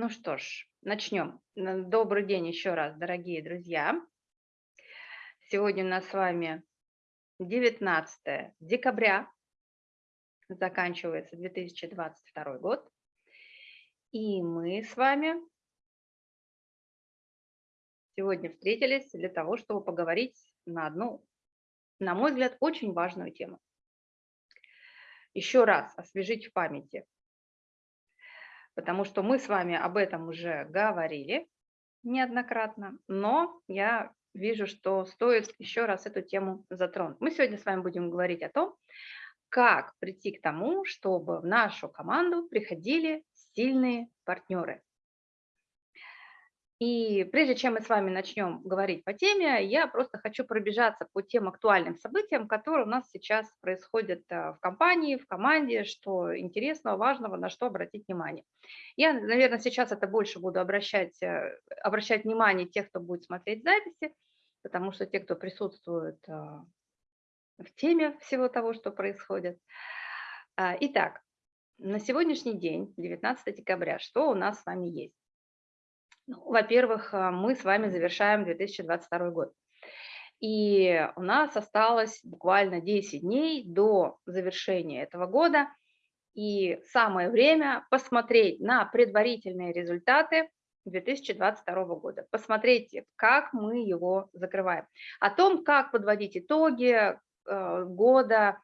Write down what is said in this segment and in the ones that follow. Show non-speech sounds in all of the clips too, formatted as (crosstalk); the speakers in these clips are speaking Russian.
Ну что ж, начнем. Добрый день еще раз, дорогие друзья. Сегодня у нас с вами 19 декабря, заканчивается 2022 год. И мы с вами сегодня встретились для того, чтобы поговорить на одну, на мой взгляд, очень важную тему. Еще раз освежить в памяти – потому что мы с вами об этом уже говорили неоднократно, но я вижу, что стоит еще раз эту тему затронуть. Мы сегодня с вами будем говорить о том, как прийти к тому, чтобы в нашу команду приходили сильные партнеры. И прежде чем мы с вами начнем говорить по теме, я просто хочу пробежаться по тем актуальным событиям, которые у нас сейчас происходят э, в компании, в команде, что интересного, важного, на что обратить внимание. Я, наверное, сейчас это больше буду обращать, э, обращать внимание тех, кто будет смотреть записи, потому что те, кто присутствует э, в теме всего того, что происходит. А, итак, на сегодняшний день, 19 декабря, что у нас с вами есть? Ну, во-первых, э, мы с вами завершаем 2022 год. И у нас осталось буквально 10 дней до завершения этого года. И самое время посмотреть на предварительные результаты 2022 года. Посмотрите, как мы его закрываем. О том, как подводить итоги э, года,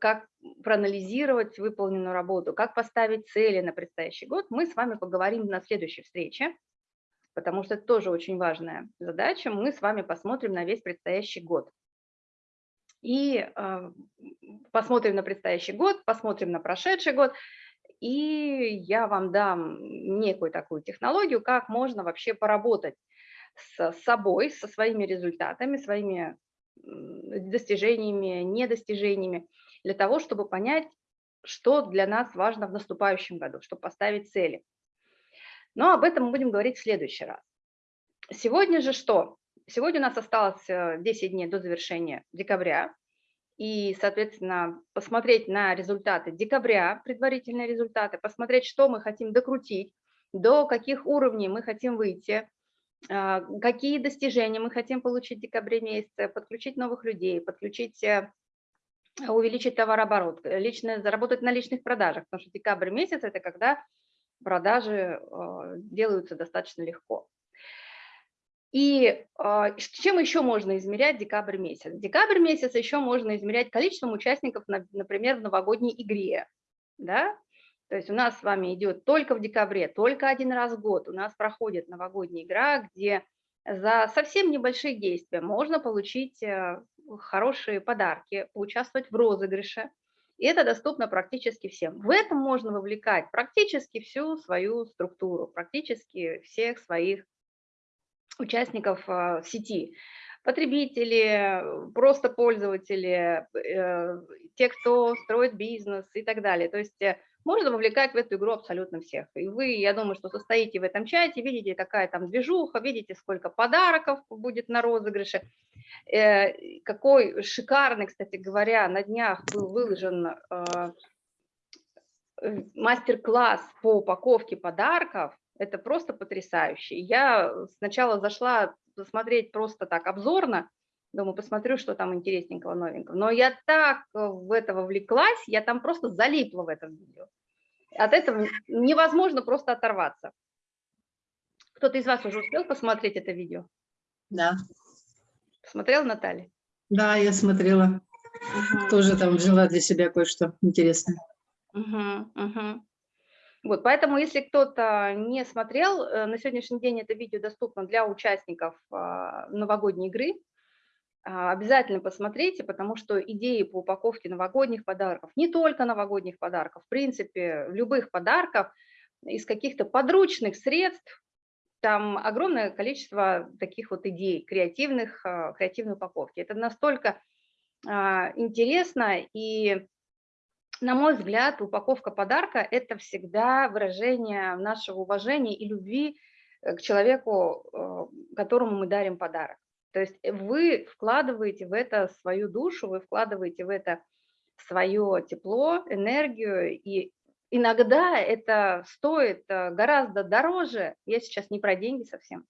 как проанализировать выполненную работу, как поставить цели на предстоящий год, мы с вами поговорим на следующей встрече, потому что это тоже очень важная задача. Мы с вами посмотрим на весь предстоящий год. И э, посмотрим на предстоящий год, посмотрим на прошедший год, и я вам дам некую такую технологию, как можно вообще поработать с собой, со своими результатами, своими достижениями, недостижениями, для того, чтобы понять, что для нас важно в наступающем году, чтобы поставить цели. Но об этом мы будем говорить в следующий раз. Сегодня же что? Сегодня у нас осталось 10 э, дней до завершения декабря, и, соответственно, посмотреть на результаты декабря, предварительные результаты, посмотреть, что мы хотим докрутить, до каких уровней мы хотим выйти, какие достижения мы хотим получить в декабре месяце, подключить новых людей, подключить, э, увеличить товарооборот, э, лично заработать на личных продажах, потому что декабрь месяц – это когда продажи а, делаются достаточно легко. И а, чем еще можно измерять декабрь месяц? Декабрь месяц еще можно измерять количеством участников, например, в новогодней игре. Да? То есть у нас с вами идет только в декабре, только один раз в год у нас проходит новогодняя игра, где за совсем небольшие действия можно получить э, хорошие подарки, поучаствовать в розыгрыше. И это доступно практически всем. В этом можно вовлекать практически всю свою структуру, практически всех своих участников э, сети. Потребители, просто пользователи, э, те, кто строит бизнес и так далее. То есть можно вовлекать в эту игру абсолютно всех. И вы, я думаю, что состоите в этом чате, видите, какая там движуха, видите, сколько подарков будет на розыгрыше. Э, какой шикарный, кстати говоря, на днях был выложен э, мастер-класс по упаковке подарков. Это просто потрясающе. Я сначала зашла посмотреть просто так обзорно, Думаю, посмотрю, что там интересненького, новенького. Но я так э, в это вовлеклась, я там просто залипла в этом видео. От этого невозможно просто оторваться. Кто-то из вас уже успел посмотреть это видео? Да. Смотрел, Наталья? Да, я смотрела. Угу. Тоже там взяла для себя кое-что интересное. Угу, угу. Вот, поэтому, если кто-то не смотрел, э, на сегодняшний день это видео доступно для участников а, новогодней игры. А, обязательно посмотрите, потому что идеи по упаковке новогодних подарков, не только новогодних подарков, в принципе, любых подарков из каких-то подручных средств, там огромное количество таких вот идей креативных, а, креативной упаковки. Это настолько а, интересно и на мой взгляд, упаковка подарка – это всегда выражение нашего уважения и любви э, к человеку, которому мы дарим подарок. То есть э, вы вкладываете в это свою душу, вы вкладываете в это свое тепло, энергию, и иногда это стоит э, гораздо дороже, я сейчас не про деньги совсем,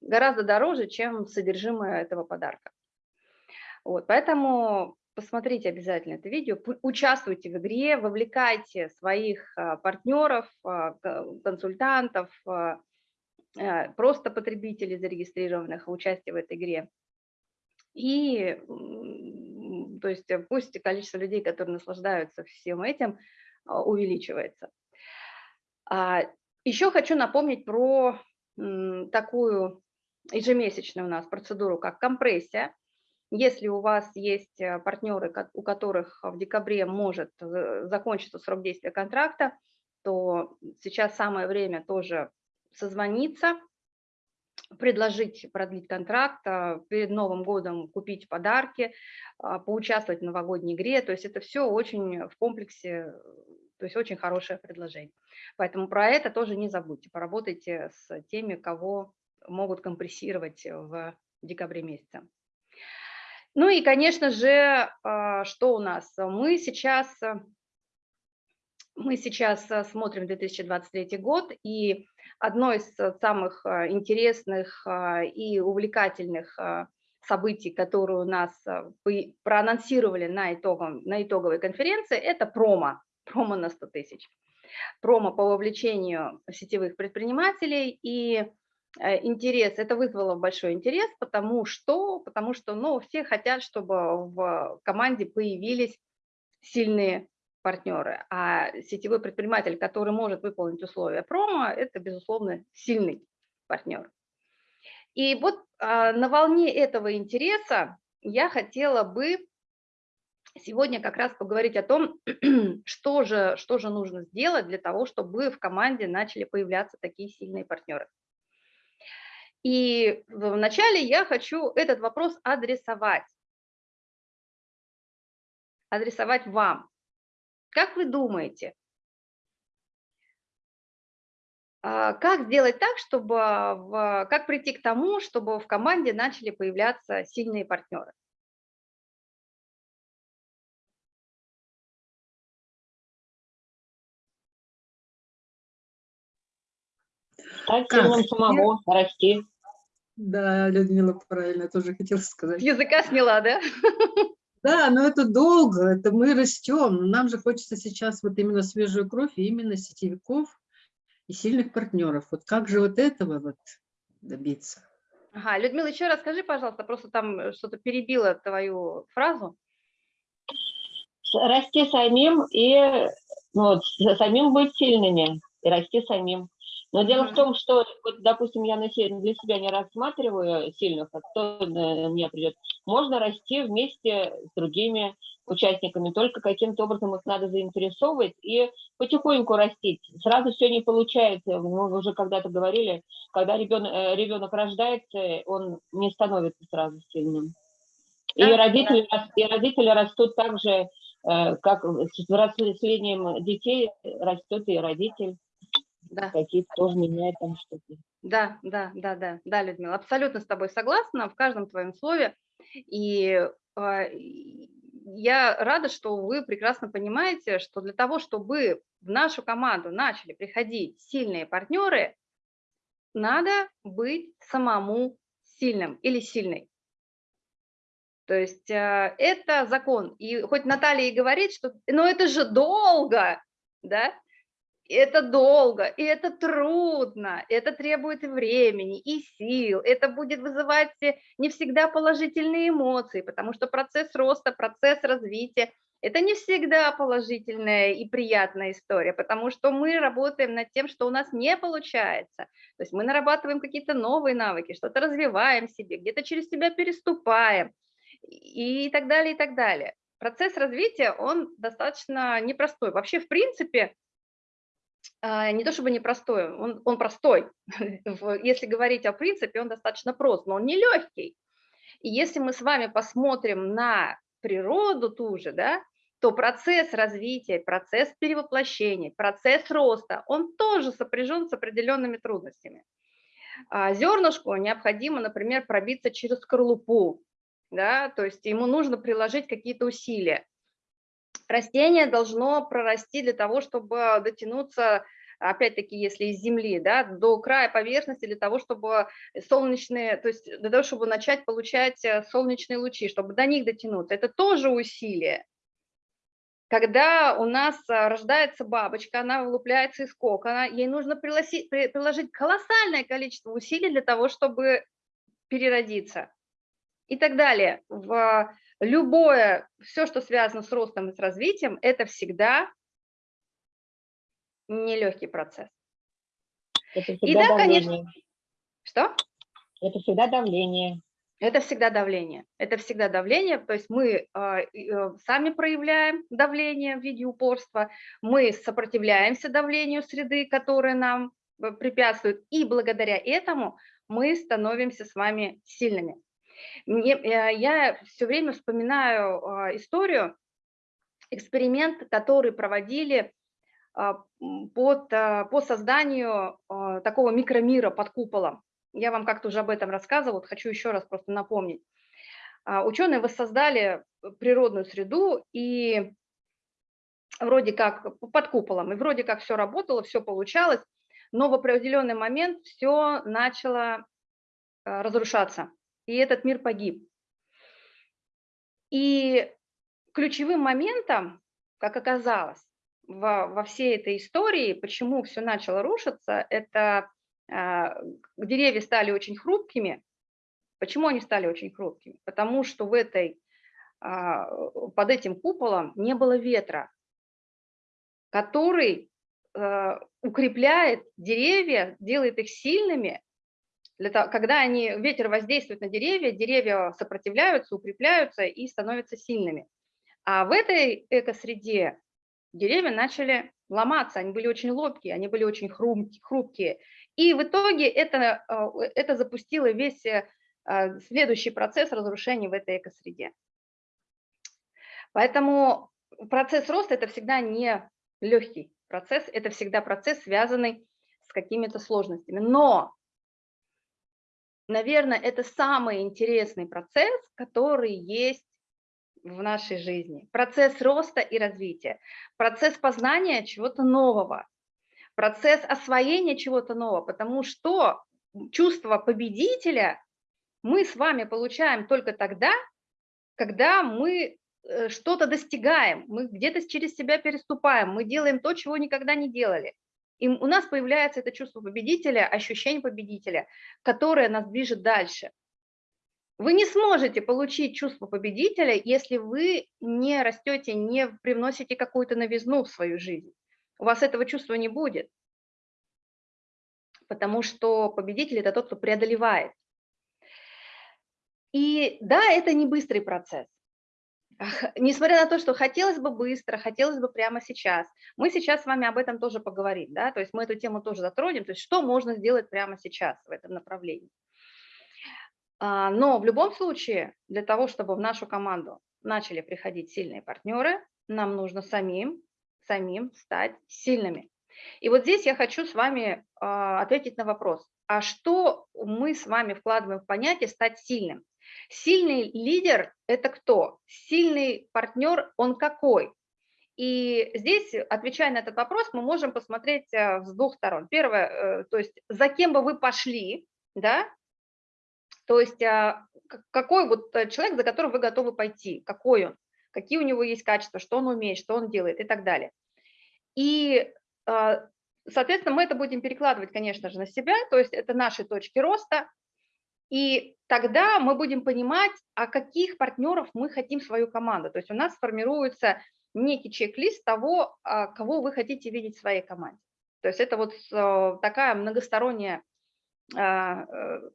гораздо дороже, чем содержимое этого подарка. Вот, поэтому посмотрите обязательно это видео, участвуйте в игре, вовлекайте своих а, партнеров, консультантов, просто потребителей зарегистрированных в участие в этой игре. И то есть пусть количество людей, которые наслаждаются всем этим, увеличивается. Еще хочу напомнить про такую ежемесячную у нас процедуру, как компрессия. Если у вас есть э, партнеры, у которых в декабре может э, закончиться срок действия контракта, то сейчас самое время тоже созвониться, предложить продлить контракт, а, перед Новым годом купить подарки, а, поучаствовать в новогодней игре. То есть это все очень в комплексе, то есть очень хорошее предложение. Поэтому про это тоже не забудьте, поработайте с теми, кого могут компрессировать в декабре месяце. Ну и, конечно же, а, что у нас? Мы сейчас, мы сейчас смотрим 2023 год, и одно из самых а, интересных а, и увлекательных событий, которые у нас проанонсировали на, итогом, на итоговой конференции, это промо, промо на 100 тысяч. Промо по вовлечению сетевых предпринимателей и Э, интерес, это вызвало большой интерес, потому что, потому что ну, все хотят, чтобы в команде появились сильные партнеры, а сетевой предприниматель, который может выполнить условия промо, это, безусловно, сильный партнер. И вот а, на волне этого интереса я хотела бы сегодня как раз поговорить о том, (clears throat) что же, что же нужно сделать для того, чтобы в команде начали появляться такие сильные партнеры. И вначале я хочу этот вопрос адресовать. Адресовать вам. Как вы думаете, а, как сделать так, чтобы, в, как прийти к тому, чтобы в команде начали появляться сильные партнеры? Стать сильным самому, расти. Да, Людмила правильно тоже хотела сказать. языка сняла, да? (laughs) Да, но это долго, это мы растем. Нам же хочется сейчас вот именно свежую кровь, и именно сетевиков и сильных партнеров. Вот как же вот этого вот добиться? Ага, Людмила, еще раз скажи, пожалуйста, просто там что-то перебило твою фразу. Расти самим и ну, самим быть сильными, и расти самим. Но дело в том, что, вот, допустим, я для себя не рассматриваю сильных, а кто мне придет. Можно расти вместе с другими участниками, только каким-то образом их надо заинтересовывать и потихоньку растить. Сразу все не получается. Мы уже когда-то говорили, когда ребенок, э, ребенок рождается, он не становится сразу сильным. И, да, родители, да. и родители растут так же, э, как с взрослением детей растет и родитель да. какие-то тоже меняют там что-то. Да, да, да, да, да, Людмила, абсолютно с тобой согласна в каждом твоем слове. И э, я рада, что вы прекрасно понимаете, что для того, чтобы в нашу команду начали приходить сильные партнеры, надо быть самому сильным или сильной. То есть э, это закон. И хоть Наталья и говорит, что ну это же долго, да, это долго, и это трудно, это требует времени, и сил, это будет вызывать не всегда положительные эмоции, потому что процесс роста, процесс развития – это не всегда положительная и приятная история, потому что мы работаем над тем, что у нас не получается. То есть мы нарабатываем какие-то новые навыки, что-то развиваем себе, где-то через себя переступаем и так далее, и так далее. Процесс развития, он достаточно непростой. Вообще, в принципе, не то чтобы непростой, он, он простой. (laughs) Если говорить о принципе, он достаточно прост, но он не легкий. И если мы с вами посмотрим на природу ту же, да, то процесс развития, процесс перевоплощения, процесс роста, он тоже сопряжен с определенными трудностями. А зернышку необходимо, например, пробиться через скорлупу, да, то есть ему нужно приложить какие-то усилия. Растение должно прорасти для того, чтобы дотянуться, опять-таки, если из земли, да, до края поверхности, для того, чтобы солнечные, то есть для того, чтобы начать получать э, солнечные лучи, чтобы до них дотянуться. Это тоже усилие. Когда у нас а, рождается бабочка, она вылупляется из кокона, ей нужно приложить, колоссальное количество усилий для того, чтобы переродиться. И так далее. В любое, все, что связано с ростом и с развитием, это всегда нелегкий процесс. Это И всегда да, давление. конечно. Что? Это всегда давление. Это всегда давление. Это всегда давление, то есть мы а, и, э, сами проявляем давление в виде упорства, мы сопротивляемся давлению среды, которая нам э, препятствует, и благодаря этому мы становимся с вами сильными. Мне, э, я все время вспоминаю а, историю, эксперимент, который проводили а, под, а, по созданию такого микромира под куполом. Я вам как-то уже об этом рассказывала, вот хочу еще раз просто напомнить. Ученые воссоздали природную среду и вроде как под куполом, и вроде как все работало, все получалось, но в определенный момент все начало разрушаться, и этот мир погиб. И ключевым моментом, как оказалось, во, во всей этой истории, почему все начало рушиться, это а, деревья стали очень хрупкими. Почему они стали очень хрупкими? Потому что в этой, а, под этим куполом не было ветра, который а, укрепляет деревья, делает их сильными. Для того, когда они, ветер воздействует на деревья, деревья сопротивляются, укрепляются и становятся сильными. А в этой экосреде деревья начали ломаться, они были очень лобкие, они были очень хрупкие. И в итоге это, э, это запустило весь э, а, следующий процесс разрушения в этой экосреде. Поэтому процесс роста – это всегда не легкий процесс, это всегда процесс, связанный с какими-то сложностями. Но, наверное, это самый интересный процесс, который есть в нашей жизни. Процесс роста и развития, процесс познания чего-то нового, процесс освоения чего-то нового, потому что чувство победителя мы с вами получаем только тогда, когда мы э, что-то достигаем, мы где-то через себя переступаем, мы делаем то, чего никогда не делали. И у нас появляется это чувство победителя, ощущение победителя, которое нас движет дальше. Вы не сможете получить чувство победителя, если вы не растете, не привносите какую-то новизну в свою жизнь у вас этого чувства не будет, потому что победитель – это тот, кто преодолевает. И да, это не быстрый процесс. Несмотря на то, что хотелось бы быстро, хотелось бы прямо сейчас, мы сейчас с вами об этом тоже поговорим, да, то есть мы эту тему тоже затронем, то есть что можно сделать прямо сейчас в этом направлении. А, но в любом случае, для того, чтобы в нашу команду начали приходить сильные партнеры, нам нужно самим самим стать сильными. И вот здесь я хочу с вами а, ответить на вопрос, а что мы с вами вкладываем в понятие «стать сильным»? Сильный лидер – это кто? Сильный партнер – он какой? И здесь, отвечая на этот вопрос, мы можем посмотреть э, с двух сторон. Первое, э, то есть за кем бы вы пошли, да, то есть а, какой вот э, человек, за которым вы готовы пойти, какой он какие у него есть качества, что он умеет, что он делает и так далее. И, а, соответственно, мы это будем перекладывать, конечно же, на себя, то есть это наши точки роста, и тогда мы будем понимать, а каких партнеров мы хотим свою команду. То есть у нас формируется некий чек-лист того, а, кого вы хотите видеть в своей команде. То есть это вот э, такая многосторонняя а, э,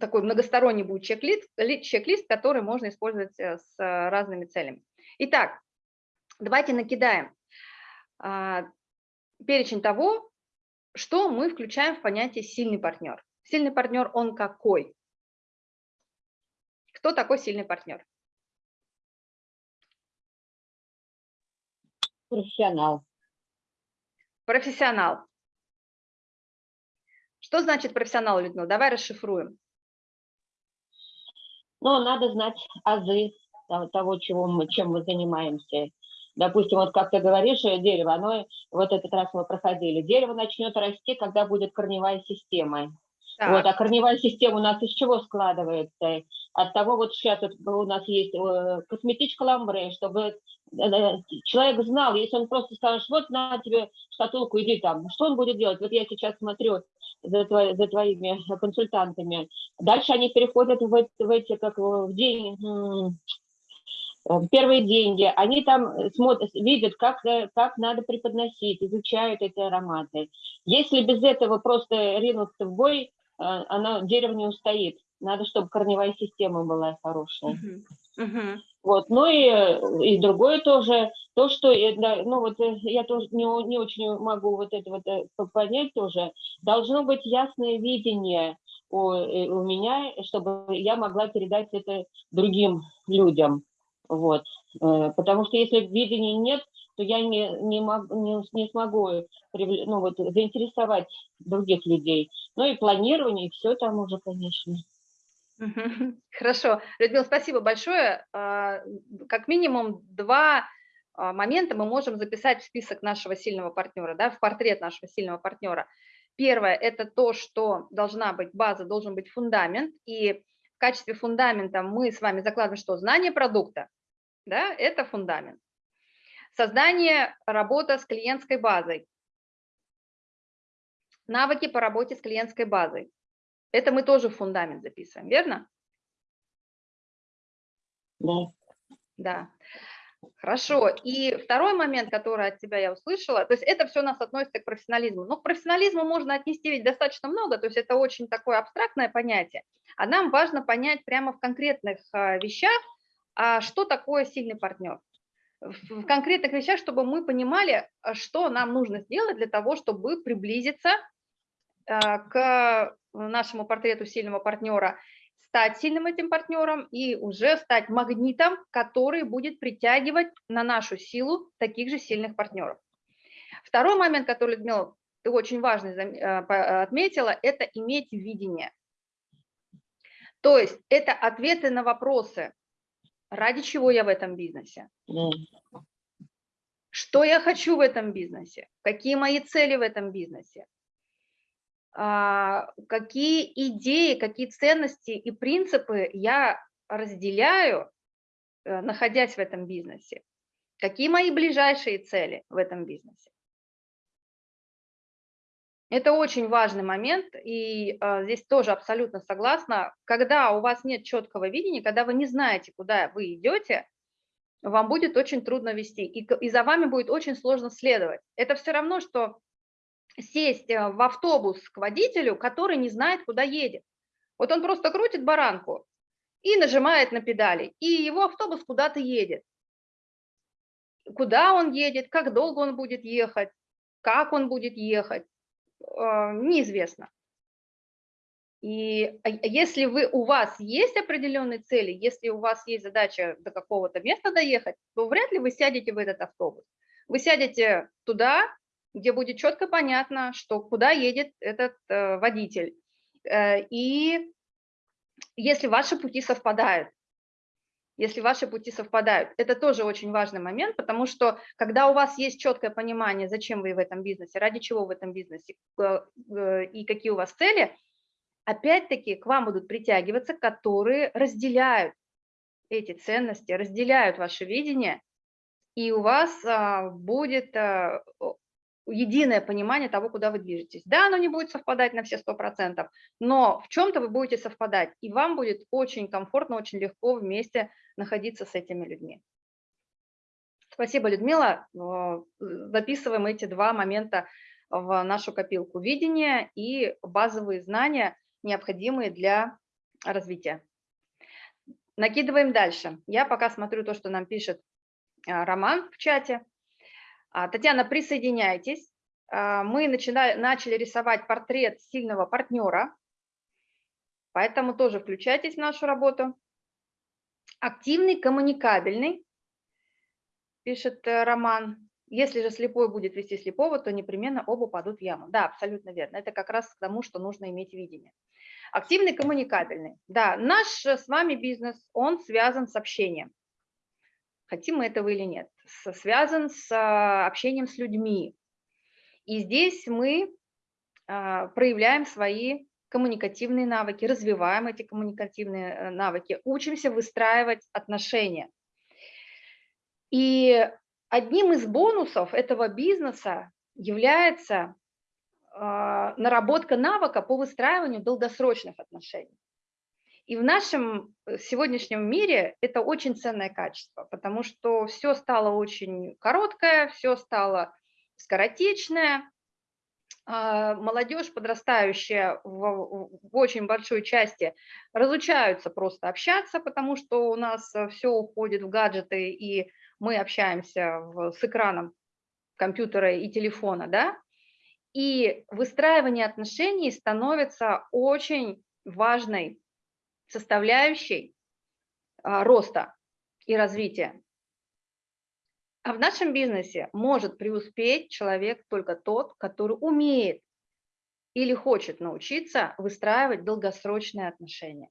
такой многосторонний будет чек-лист, чек-лист, который можно использовать э, с разными целями. Итак, давайте накидаем а, перечень того, что мы включаем в понятие «сильный партнер». Сильный партнер, он какой? Кто такой сильный партнер? Профессионал. Профессионал. Что значит профессионал, Людмила? Давай расшифруем. Ну, надо знать азы того, чего мы, чем мы занимаемся. допустим, вот как ты говоришь, э, дерево, оно, вот этот раз мы проходили, дерево начнет расти, когда будет корневая система. Так. Вот, а корневая система у нас из чего складывается? От того, вот сейчас вот у нас есть э, косметичка ламбре, чтобы э, человек знал, если он просто скажет, вот на тебе шкатулку, иди там, что он будет делать? Вот я сейчас смотрю за, твои, за твоими консультантами. Дальше они переходят в, в эти, как в день, э, первые деньги, они там смотрят, видят, как, э, как надо преподносить, изучают эти ароматы. Если без этого просто ринуться в бой, э, оно, дерево не устоит. Надо, чтобы корневая система была хорошая. Мгм. Мгм. Вот, ну и, э, и другое тоже, то, что, э, ну вот э, я тоже не, не очень могу вот это вот э, по- понять тоже, должно быть ясное видение у, э, у меня, чтобы я могла передать это другим людям, вот, Э, потому что если видения нет, то я не, не, мог- не, не смогу ну, вот, заинтересовать других людей. Ну и планирование, и все там уже, конечно. (laughs) Хорошо. Людмила, спасибо большое. А, Как минимум два а, момента мы можем записать в список нашего сильного партнера, да, в портрет нашего сильного партнера. Первое – это то, что должна быть база, должен быть фундамент. И в качестве фундамента мы с вами закладываем что? Знание продукта. Да, это фундамент. Создание, работа с клиентской базой. Навыки по работе с клиентской базой. Это мы тоже в фундамент записываем, верно? Да. Да. Хорошо. И второй момент, который от тебя я услышала, то есть это все у нас относится к профессионализму. Но к профессионализму можно отнести ведь достаточно много, то есть это очень такое абстрактное понятие. А нам важно понять прямо в конкретных а, вещах, а что такое сильный партнер. В конкретных вещах, чтобы мы понимали, а, что нам нужно сделать для того, чтобы приблизиться а, к нашему портрету сильного партнера, стать сильным этим партнером и уже стать магнитом, который будет притягивать на нашу силу таких же сильных партнеров. Второй момент, который, Людмила, ты очень важный по- отметила, это иметь видение. То есть это ответы на вопросы, ради чего я в этом бизнесе, что я хочу в этом бизнесе, какие мои цели в этом бизнесе, а, какие идеи, какие ценности и принципы я разделяю, э, находясь в этом бизнесе, какие мои ближайшие цели в этом бизнесе. Это очень важный момент, и а, здесь тоже абсолютно согласна. Когда у вас нет четкого видения, когда вы не знаете, куда вы идете, вам будет очень трудно вести, и, и за вами будет очень сложно следовать. Это все равно, что сесть э, в автобус к водителю, который не знает, куда едет. Вот он просто крутит баранку и нажимает на педали, и его автобус куда-то едет. Куда он едет, как долго он будет ехать, как он будет ехать, э, неизвестно. И а если вы, у вас есть определенные цели, если у вас есть задача до какого-то места доехать, то вряд ли вы сядете в этот автобус. Вы сядете туда, где будет четко понятно, что куда едет этот э, водитель. Э, и если ваши пути совпадают, если ваши пути совпадают, это тоже очень важный момент, потому что когда у вас есть четкое понимание, зачем вы в этом бизнесе, ради чего в этом бизнесе э, э, и какие у вас цели, опять-таки к вам будут притягиваться, которые разделяют эти ценности, разделяют ваше видение, и у вас а, будет а, единое понимание того, куда вы движетесь. Да, оно не будет совпадать на все 100%, но в чем-то вы будете совпадать, и вам будет очень комфортно, очень легко вместе находиться с этими людьми. Спасибо, Людмила. Э, Записываем эти два момента в нашу копилку видения и базовые знания, необходимые для развития. Накидываем дальше. Я пока смотрю то, что нам пишет а, Роман в чате. А, Татьяна, присоединяйтесь. А, Мы начина- начали рисовать портрет сильного партнера, поэтому тоже включайтесь в нашу работу. Активный, коммуникабельный, пишет э, Роман. Если же слепой будет вести слепого, то непременно оба падут в яму. Да, абсолютно верно. Это как раз к тому, что нужно иметь видение. Активный, коммуникабельный. Да, наш э, с вами бизнес, он связан с общением. Хотим мы этого или нет, связан с а, общением с людьми. И здесь мы а, проявляем свои коммуникативные навыки, развиваем эти коммуникативные э, навыки, учимся выстраивать отношения. И одним из бонусов этого бизнеса является а, наработка навыка по выстраиванию долгосрочных отношений. И в нашем э, сегодняшнем мире это очень ценное качество, потому что все стало очень короткое, все стало скоротечное. А, молодежь, подрастающая в, в очень большой части, разучаются просто общаться, потому что у нас э, все уходит в гаджеты, и мы общаемся в, с экраном компьютера и телефона, да, и выстраивание отношений становится очень важной составляющей а, роста и развития. А в нашем бизнесе может преуспеть человек только тот, который умеет или хочет научиться выстраивать долгосрочные отношения.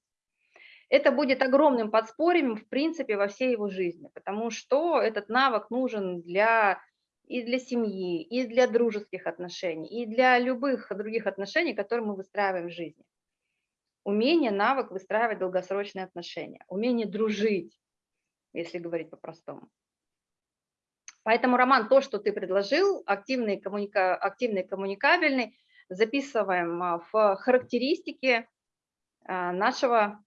Это будет огромным подспорьем, в принципе, во всей его жизни, потому что этот навык нужен для и для семьи, и для дружеских отношений, и для любых других отношений, которые мы выстраиваем в жизни. Умение, навык выстраивать долгосрочные отношения, умение дружить, если говорить по-простому. Поэтому, Роман, то, что ты предложил, активный, коммуника... активный коммуникабельный, записываем а, в характеристики а, нашего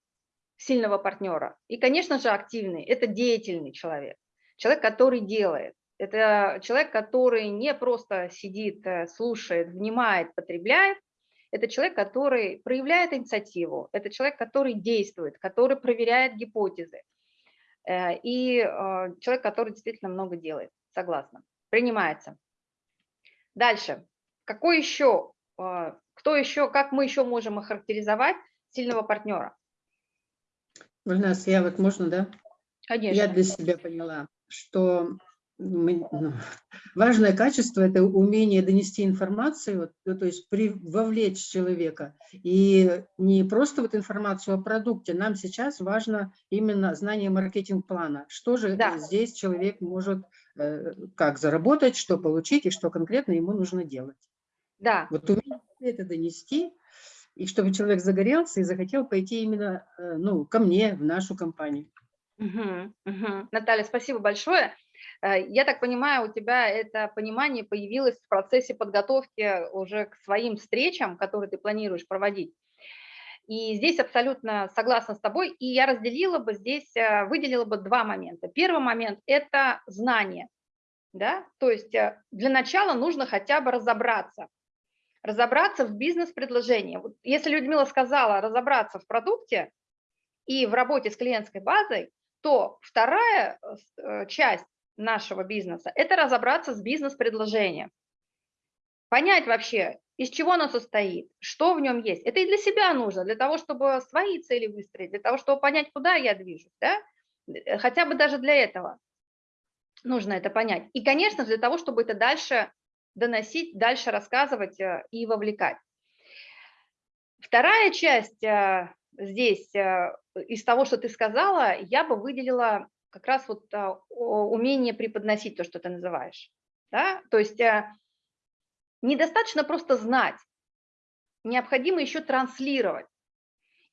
сильного партнера. И, конечно же, активный – это деятельный человек, человек, который делает. Это человек, который не просто сидит, э, слушает, внимает, потребляет. Это человек, который проявляет инициативу. Это человек, который действует, который проверяет гипотезы. Э, и э, человек, который действительно много делает. Согласна. Принимается. Дальше. Какой еще, кто еще, как мы еще можем охарактеризовать сильного партнера? Гульнас, я вот можно, да? Конечно. Я для себя поняла, что важное качество – это умение донести информацию, ну, то есть при, вовлечь человека. И не просто вот информацию о продукте, нам сейчас важно именно знание маркетинг-плана. Что же да. здесь человек может, э, как заработать, что получить и что конкретно ему нужно делать. Да. Вот умение это донести, и чтобы человек загорелся и захотел пойти именно э, ну, ко мне, в нашу компанию. Угу, угу. Наталья, спасибо большое. Э, я так понимаю, у тебя это понимание появилось в процессе подготовки уже к своим встречам, которые ты планируешь проводить. И здесь абсолютно согласна с тобой, и я разделила бы здесь, э, выделила бы два момента. Первый момент – это знание, да, то есть э, для начала нужно хотя бы разобраться, разобраться в бизнес-предложении. Вот если Людмила сказала разобраться в продукте и в работе с клиентской базой, то вторая часть нашего бизнеса, это разобраться с бизнес-предложением. Понять вообще, из чего оно состоит, что в нем есть. Это и для себя нужно, для того, чтобы свои цели выстроить, для того, чтобы понять, куда я движусь. Да? Э, хотя бы даже для этого нужно это понять. И, конечно, для того, чтобы это дальше доносить, дальше рассказывать э, и вовлекать. Вторая часть э, здесь из того, что ты сказала, я бы выделила как раз вот а, умение преподносить то, что ты называешь. Да? То есть а, недостаточно просто знать, необходимо еще транслировать.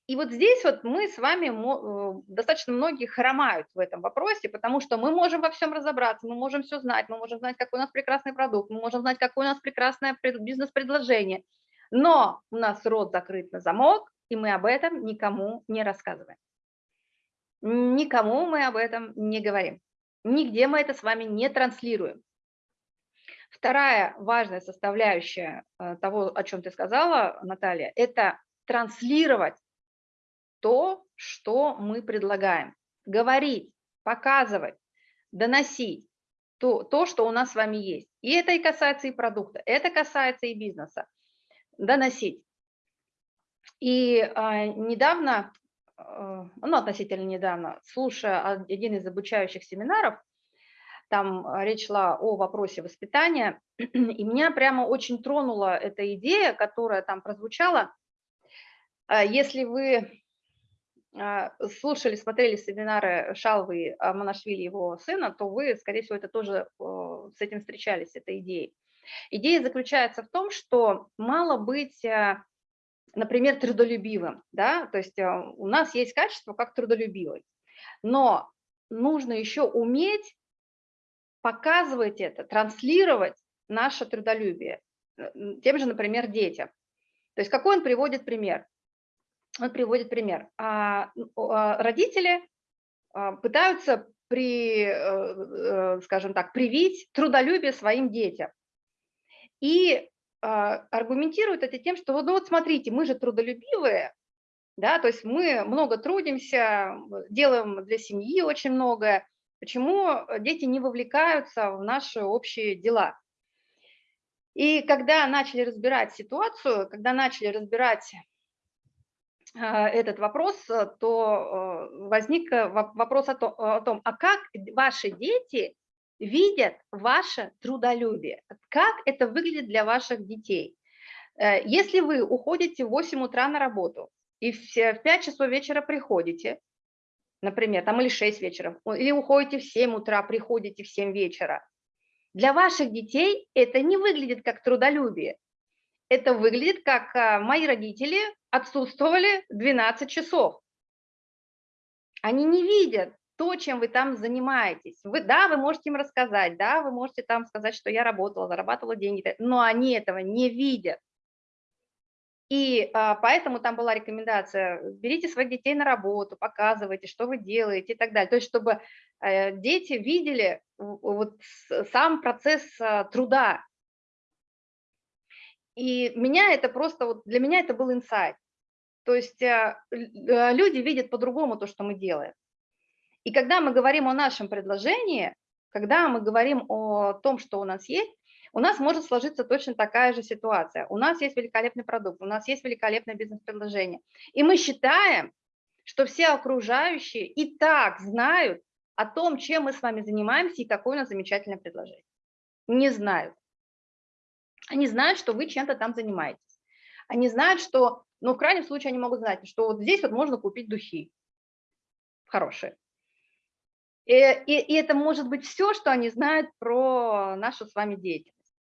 И вот здесь вот мы с вами, э, достаточно многие хромают в этом вопросе, потому что мы можем во всем разобраться, мы можем все знать, мы можем знать, какой у нас прекрасный продукт, мы можем знать, какое у нас прекрасное бизнес-предложение, но у нас рот закрыт на замок, и мы об этом никому не рассказываем. Никому мы об этом не говорим. Нигде мы это с вами не транслируем. Вторая важная составляющая э, того, о чем ты сказала, Наталья, это транслировать то, что мы предлагаем. Говорить, показывать, доносить то, то, что у нас с вами есть. И это и касается и продукта, это касается и бизнеса. Доносить. И а, недавно Э, ну, относительно недавно, слушая один из обучающих семинаров, там э, речь шла о вопросе воспитания, (clears throat) и меня прямо очень тронула эта идея, которая там прозвучала. Э, если вы слушали, смотрели семинары Шалвы Монашвили, его сына, то вы, скорее всего, это тоже с этим встречались, этой идеей. Идея заключается в том, что мало быть, например, трудолюбивым, да, то есть а, у нас есть качество как трудолюбивый, но нужно еще уметь показывать это, транслировать наше трудолюбие э, тем же, например, детям. То есть какой он приводит пример? Он приводит пример. А, родители пытаются при, э, э, скажем так, привить трудолюбие своим детям. И а, аргументируют это тем, что ну вот смотрите, мы же трудолюбивые, да, то есть мы много трудимся, делаем для семьи очень многое, почему дети не вовлекаются в наши общие дела. И когда начали разбирать ситуацию, когда начали разбирать а, этот вопрос, то э, возник вопрос о том, о том, а как ваши дети видят ваше трудолюбие, как это выглядит для ваших детей. Э, если вы уходите в 8 утра на работу и в 5 часов вечера приходите, например, там или 6 вечера, или уходите в 7 утра, приходите в 7 вечера, для ваших детей это не выглядит как трудолюбие. Это выглядит как а, мои родители отсутствовали 12 часов. Они не видят то, чем вы там занимаетесь. Вы, да, вы можете им рассказать, да, вы можете там сказать, что я работала, зарабатывала деньги, но они этого не видят. И а, поэтому там была рекомендация, берите своих детей на работу, показывайте, что вы делаете и так далее. То есть, чтобы э, дети видели вот сам процесс а, труда. И меня это просто, вот для меня это был инсайт. То есть а, люди видят по-другому то, что мы делаем. И когда мы говорим о нашем предложении, когда мы говорим о том, что у нас есть, у нас может сложиться точно такая же ситуация. У нас есть великолепный продукт, у нас есть великолепное бизнес-предложение. И мы считаем, что все окружающие и так знают о том, чем мы с вами занимаемся и какое у нас замечательное предложение. Не знают. Они знают, что вы чем-то там занимаетесь. Они знают, что, ну, в крайнем случае, они могут знать, что вот здесь вот можно купить духи хорошие. И, и, и это может быть все, что они знают про нашу с вами деятельность.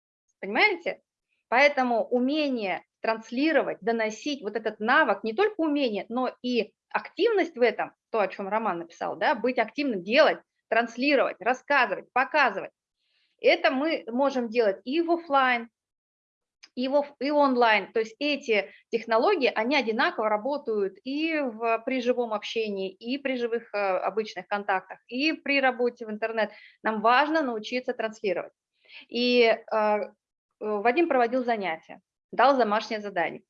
Понимаете? Поэтому умение транслировать, доносить вот этот навык, не только умение, но и активность в этом, то, о чем Роман написал, да, быть активным, делать, транслировать, рассказывать, показывать. Это мы можем делать и в офлайн, и, в, и онлайн. То есть эти технологии, они одинаково работают и в, при живом общении, и при живых э, обычных контактах, и при работе в интернет. Нам важно научиться транслировать. И э, Вадим проводил занятия, дал домашнее задание.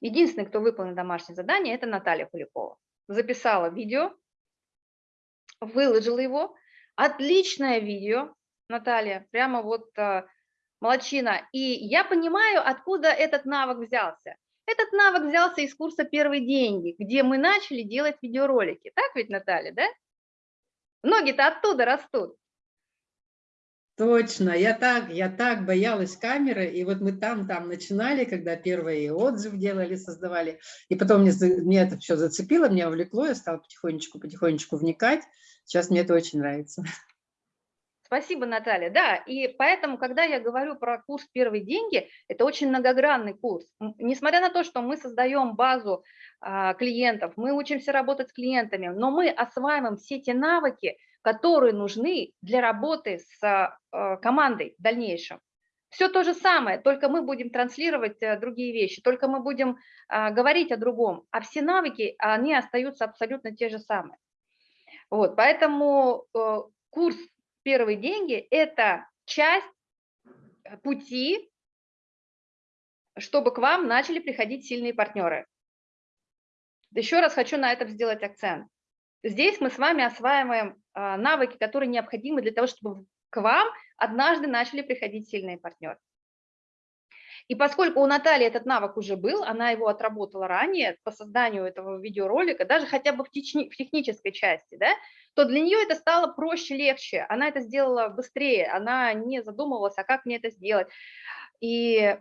Единственный, кто выполнил домашнее задание, это Наталья Куликова. Записала видео, выложила его. Отличное видео, Наталья, прямо вот э, молодчина. И я понимаю, откуда этот навык взялся. Этот навык взялся из курса «Первые деньги», где мы начали делать видеоролики. Так ведь, Наталья, да? Ноги-то оттуда растут. Точно, я так, я так боялась камеры, и вот мы там-там начинали, когда первые отзывы делали, создавали, и потом мне, мне это все зацепило, меня увлекло, я стала потихонечку-потихонечку вникать, сейчас мне это очень нравится. Спасибо, Наталья. Да, и поэтому, когда я говорю про курс «Первые деньги», это очень многогранный курс. Несмотря на то, что мы создаем базу а, клиентов, мы учимся работать с клиентами, но мы осваиваем все те навыки, которые нужны для работы с а, командой в дальнейшем. Все то же самое, только мы будем транслировать э, другие вещи, только мы будем а, говорить о другом, а все навыки, они остаются абсолютно те же самые. Вот, поэтому э, курс первые деньги – это часть э, пути, чтобы к вам начали приходить сильные партнеры. Еще раз хочу на этом сделать акцент. Здесь мы с вами осваиваем а, навыки, которые необходимы для того, чтобы к вам однажды начали приходить сильные партнеры. И поскольку у Натальи этот навык уже был, она его отработала ранее по созданию этого видеоролика, даже хотя бы в, техни в технической части, да, то для нее это стало проще, легче. Она это сделала быстрее, она не задумывалась, а как мне это сделать. И,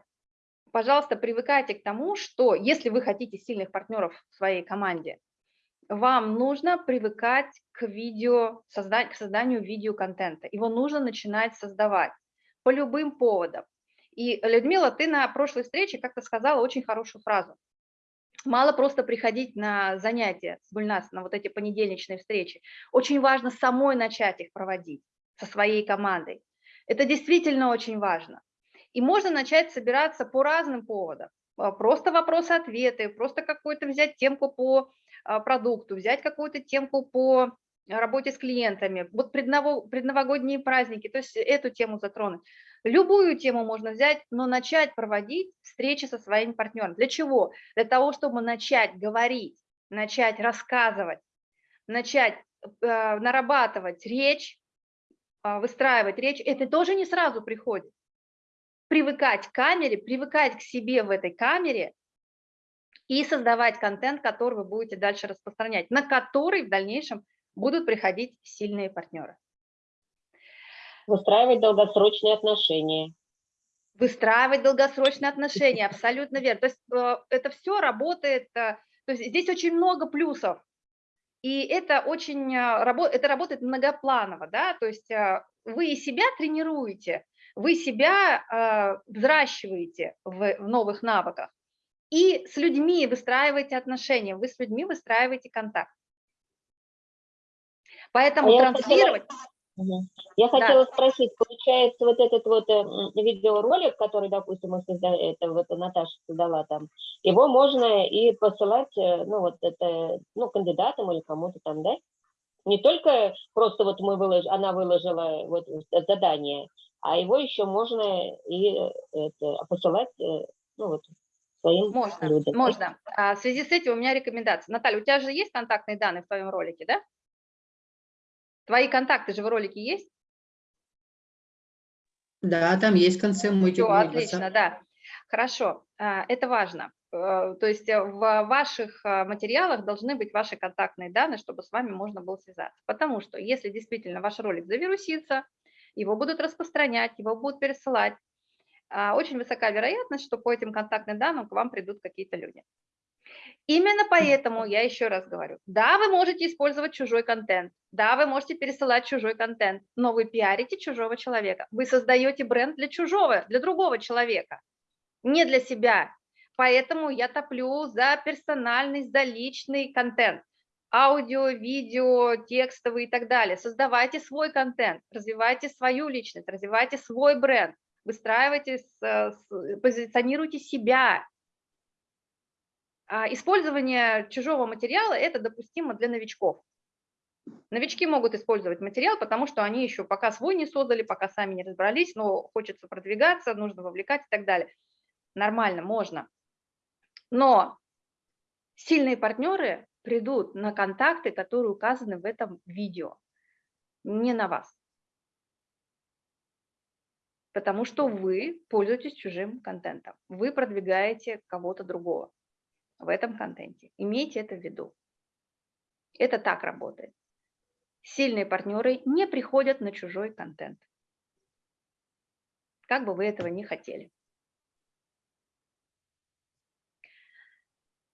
пожалуйста, привыкайте к тому, что если вы хотите сильных партнеров в своей команде, вам нужно привыкать к видео, к созданию видеоконтента. Его нужно начинать создавать по любым поводам. И, Людмила, ты на прошлой встрече как-то сказала очень хорошую фразу. Мало просто приходить на занятия с Гульнас, на вот эти понедельничные встречи. Очень важно самой начать их проводить со своей командой. Это действительно очень важно. И можно начать собираться по разным поводам. А, Просто вопросы-ответы, просто какую-то взять темку по а, продукту, взять какую-то темку по работе с клиентами, вот предново- предновогодние праздники, то есть эту тему затронуть. Любую тему можно взять, но начать проводить встречи со своими партнерами. Для чего? Для того, чтобы начать говорить, начать рассказывать, начать э, нарабатывать речь, а, выстраивать речь. Это тоже не сразу приходит. Привыкать к камере, привыкать к себе в этой камере и создавать контент, который вы будете дальше распространять, на который в дальнейшем будут приходить сильные партнеры. Выстраивать долгосрочные отношения. Выстраивать долгосрочные отношения, абсолютно верно. То есть э, это все работает, э, то есть здесь очень много плюсов. И это очень, э, это работает многопланово, да, то есть вы и себя тренируете, вы себя взращиваете в, в новых навыках, и с людьми выстраиваете отношения, вы с людьми выстраиваете контакт. Поэтому А я хотела- Я Да. хотела спросить, получается, вот этот вот э, видеоролик, который, допустим, мы созда- это вот Наташа создала там, его можно и посылать, э, ну, вот это, ну, кандидатам или кому-то там, да? Не только просто вот мы вылож... она выложила вот задание, а его еще можно и э, это, посылать, ну, вот своим можно, людям. да? можно. А в связи с этим у меня рекомендация. Наталья, у тебя же есть контактные данные в твоем ролике, да? Твои контакты же в ролике есть? Да, там есть в конце мой Все, отлично, да. Хорошо, а, это важно. Э, То есть э, в ваших э, материалах должны быть ваши контактные данные, чтобы с вами можно было связаться. Потому что если действительно ваш ролик завирусится, его будут распространять, его будут пересылать, а, очень высока вероятность, что по этим контактным данным к вам придут какие-то люди. Именно поэтому я еще раз говорю, да, вы можете использовать чужой контент, да, вы можете пересылать чужой контент, но вы пиарите чужого человека, вы создаете бренд для чужого, для другого человека, не для себя. Поэтому я топлю за персональность, за личный контент. Аудио, видео, текстовый и так далее. Создавайте свой контент, развивайте свою личность, развивайте свой бренд, выстраивайте, с- позиционируйте себя, Использование чужого материала – это допустимо для новичков. Новички могут использовать материал, потому что они еще пока свой не создали, пока сами не разобрались, но хочется продвигаться, нужно вовлекать и так далее. Нормально, можно. Но сильные партнеры придут на контакты, которые указаны в этом видео, не на вас. Потому что вы пользуетесь чужим контентом, вы продвигаете кого-то другого в этом контенте. Имейте это в виду. Это так работает. Сильные партнеры не приходят на чужой контент. Как бы вы этого не хотели.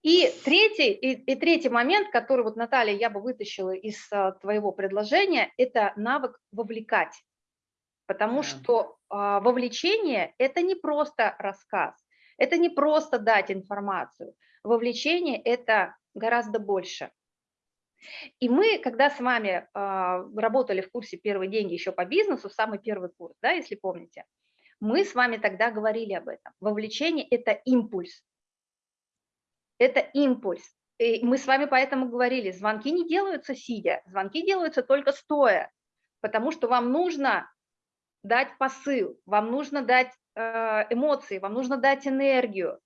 И третий, и, и третий момент, который вот, Наталья, я бы вытащила из а, твоего предложения, это навык вовлекать. Потому Да. что а, вовлечение – это не просто рассказ, это не просто дать информацию. Вовлечение – это гораздо больше. И мы, когда с вами а, работали в курсе «Первые деньги» еще по бизнесу, самый первый курс, да, если помните, мы с вами тогда говорили об этом. Вовлечение – это импульс. Это импульс. И мы с вами поэтому говорили, звонки не делаются сидя, звонки делаются только стоя, потому что вам нужно дать посыл, вам нужно дать э, эмоции, вам нужно дать энергию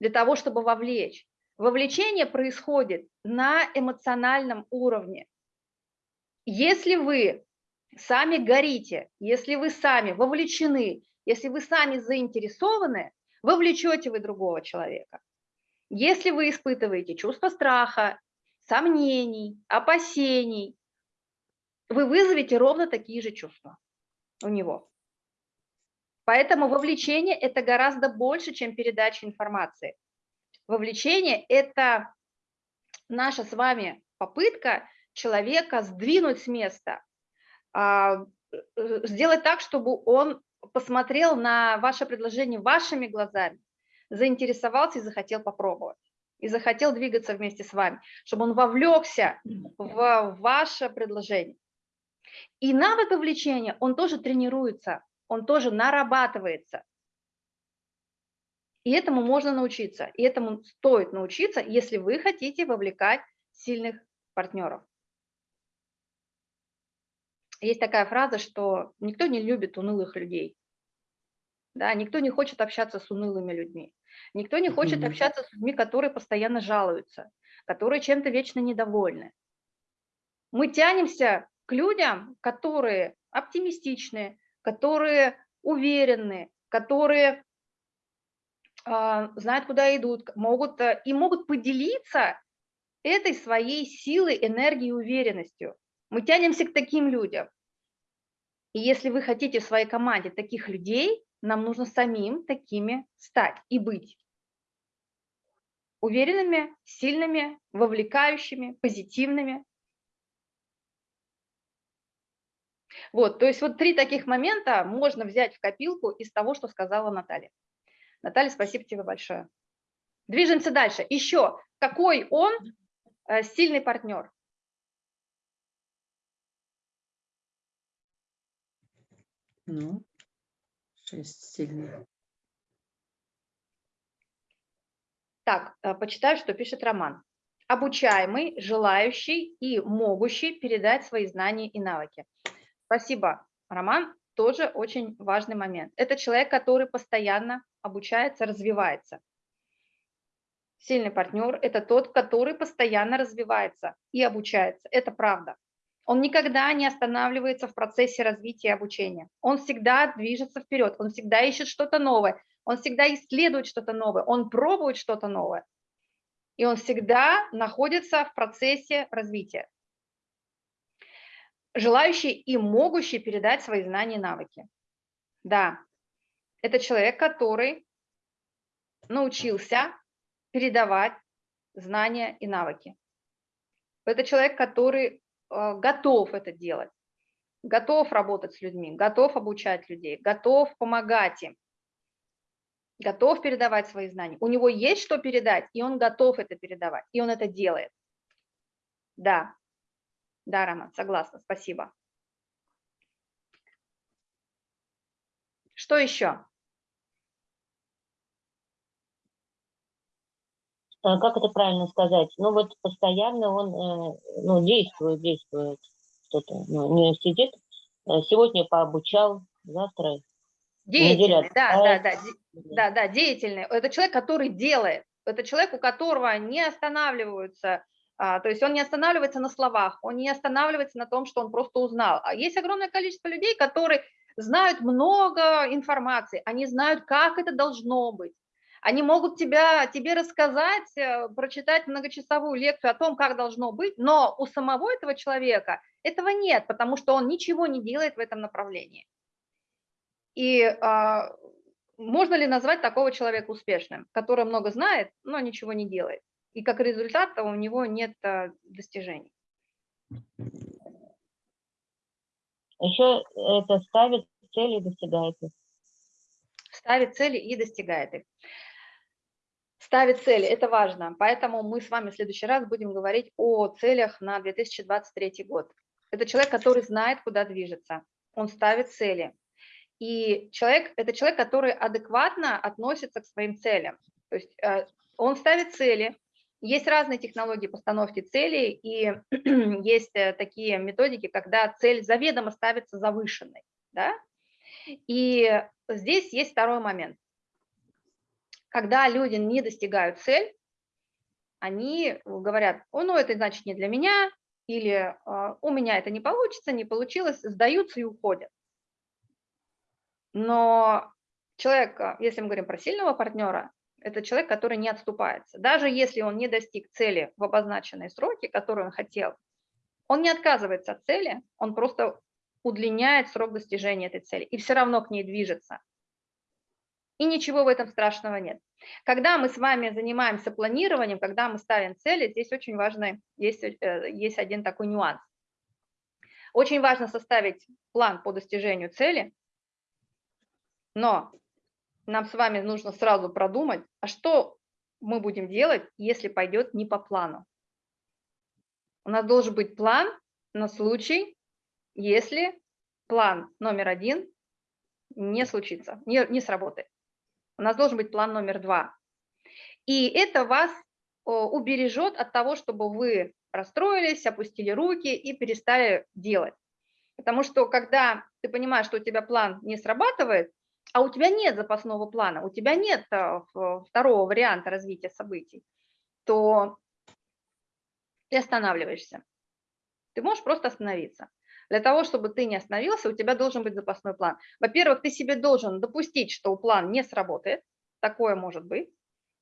для того, чтобы вовлечь. Вовлечение происходит на эмоциональном уровне. Если вы сами горите, если вы сами вовлечены, если вы сами заинтересованы, вовлечете вы другого человека. Если вы испытываете чувство страха, сомнений, опасений, вы вызовете ровно такие же чувства у него. Поэтому вовлечение – это гораздо больше, чем передача информации. Вовлечение – это наша с вами попытка человека сдвинуть с места, а, э, сделать так, чтобы он посмотрел на ваше предложение вашими глазами, заинтересовался и захотел попробовать, и захотел двигаться вместе с вами, чтобы он вовлекся в ваше предложение. И навык вовлечения, он тоже тренируется, он тоже нарабатывается. И этому можно научиться, и этому стоит научиться, если вы хотите вовлекать сильных партнеров. Есть такая фраза, что никто не любит унылых людей. Да, никто не хочет общаться с унылыми людьми. Никто не хочет общаться с людьми, которые постоянно жалуются, которые чем-то вечно недовольны. Мы тянемся к людям, которые оптимистичны, которые уверены, которые э, знают, куда идут, могут, э, и могут поделиться этой своей силой, энергией уверенностью. Мы тянемся к таким людям. И если вы хотите в своей команде таких людей, нам нужно самим такими стать и быть. Уверенными, сильными, вовлекающими, позитивными. Вот, то есть вот три таких момента можно взять в копилку из того, что сказала Наталья. Наталья, спасибо тебе большое. Движемся дальше. Еще, какой он э, сильный партнер? Ну, шесть сильных. Так, э, почитаю, что пишет Роман. Обучаемый, желающий и могущий передать свои знания и навыки. Спасибо, Роман. Тоже очень важный момент. Это человек, который постоянно обучается, развивается. Сильный партнер – это тот, который постоянно развивается и обучается. Это правда. Он никогда не останавливается в процессе развития и обучения. Он всегда движется вперед, он всегда ищет что-то новое, он всегда исследует что-то новое, он пробует что-то новое. И он всегда находится в процессе развития. Желающий и могущий передать свои знания и навыки. Да, это человек, который научился передавать знания и навыки. Это человек, который Э, готов это делать, готов работать с людьми, готов обучать людей, готов помогать им, готов передавать свои знания. У него есть что передать, и он готов это передавать, и он это делает. Да, да, Роман, согласна, спасибо. Что еще? Э, как это правильно сказать, ну вот постоянно он э, ну, действует, действует, что-то, ну, не сидит, э, сегодня пообучал, завтра Деятельный, да, да, да, да, да, деятельный. Это человек, который делает, это человек, у которого не останавливаются, а, то есть он не останавливается на словах, он не останавливается на том, что он просто узнал. А есть огромное количество людей, которые знают много информации, они знают, как это должно быть, они могут тебя, тебе рассказать, э, прочитать многочасовую лекцию о том, как должно быть, но у самого этого человека этого нет, потому что он ничего не делает в этом направлении. И а, можно ли назвать такого человека успешным, который много знает, но ничего не делает? И как результат у него нет а, достижений. Еще это ставит цели и достигает их. Ставит цели и достигает их ставит цели, это важно. Поэтому мы с вами в следующий раз будем говорить о целях на 2023 год. Это человек, который знает, куда движется. Он ставит цели. И человек, это человек, который адекватно относится к своим целям. То есть э, он ставит цели. Есть разные технологии постановки целей, и (clears throat) есть э, такие методики, когда цель заведомо ставится завышенной. Да? И здесь есть второй момент когда люди не достигают цель, они говорят, о, ну это значит не для меня, или «А, у меня это не получится, не получилось, сдаются и уходят. Но человек, а, если мы говорим про сильного партнера, это человек, который не отступается. Даже если он не достиг цели в обозначенные сроки, которые он хотел, он не отказывается от цели, он просто удлиняет срок достижения этой цели и все равно к ней движется. И ничего в этом страшного нет. Когда мы с вами занимаемся планированием, когда мы ставим цели, здесь очень важно, есть, э, есть один такой нюанс. Очень важно составить план по достижению цели, но нам с вами нужно сразу продумать, а что мы будем делать, если пойдет не по плану. У нас должен быть план на случай, если план номер один не случится, не, не сработает. У нас должен быть план номер два. И это вас убережет от того, чтобы вы расстроились, опустили руки и перестали делать. Потому что когда ты понимаешь, что у тебя план не срабатывает, а у тебя нет запасного плана, у тебя нет а, второго варианта развития событий, то ты останавливаешься. Ты можешь просто остановиться. Для того, чтобы ты не остановился, у тебя должен быть запасной план. Во-первых, ты себе должен допустить, что план не сработает, такое может быть,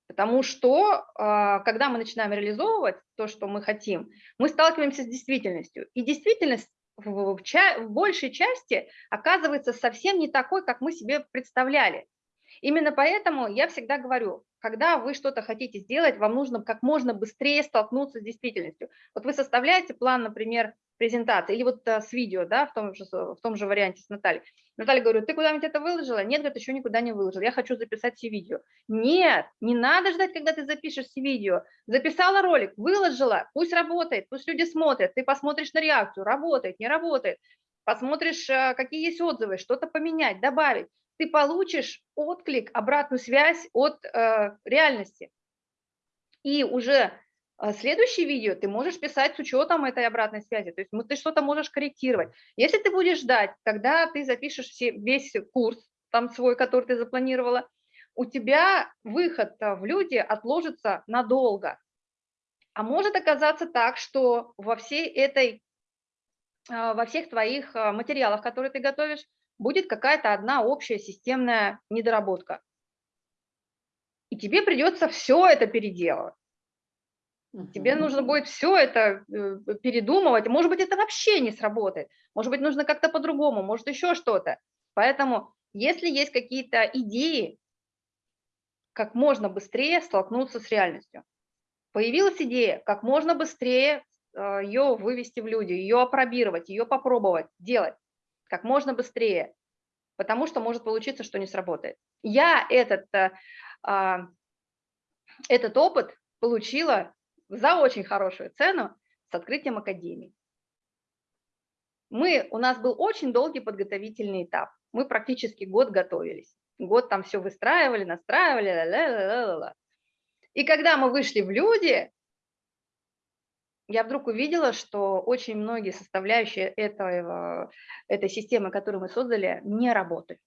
потому что а, когда мы начинаем реализовывать то, что мы хотим, мы сталкиваемся с действительностью. И действительность в, ча в большей части оказывается совсем не такой, как мы себе представляли. Именно поэтому я всегда говорю, когда вы что-то хотите сделать, вам нужно как можно быстрее столкнуться с действительностью. Вот вы составляете план, например, презентации, или вот а, с видео, да, в том, же, в том же варианте с Натальей. Наталья говорю, ты куда-нибудь это выложила? Нет, говорит, еще никуда не выложил, я хочу записать все видео. Нет, не надо ждать, когда ты запишешь все видео. Записала ролик, выложила, пусть работает, пусть люди смотрят, ты посмотришь на реакцию, работает, не работает, посмотришь, а, какие есть отзывы, что-то поменять, добавить. Ты получишь отклик, обратную связь от э, реальности. И уже следующее видео ты можешь писать с учетом этой обратной связи, то есть ты что-то можешь корректировать. Если ты будешь ждать, когда ты запишешь все, весь курс, там свой, который ты запланировала, у тебя выход в люди отложится надолго. А может оказаться так, что во всей этой, а, во всех твоих а, материалах, которые ты готовишь, будет какая-то одна общая системная недоработка. И тебе придется все это переделывать. Тебе нужно будет все это э, передумывать. Может быть, это вообще не сработает. Может быть, нужно как-то по-другому, может, еще что-то. Поэтому, если есть какие-то идеи, как можно быстрее столкнуться с реальностью. Появилась идея, как можно быстрее э, ее вывести в люди, ее опробировать, ее попробовать, делать как можно быстрее, потому что может получиться, что не сработает. Я этот, э, а, этот опыт получила за очень хорошую цену с открытием академии. Мы, у нас был очень долгий подготовительный этап. Мы практически год готовились. Год там все выстраивали, настраивали. Ла -ла -ла И когда мы вышли в люди, я вдруг увидела, что очень многие составляющие этого, этой системы, которую мы создали, не работают.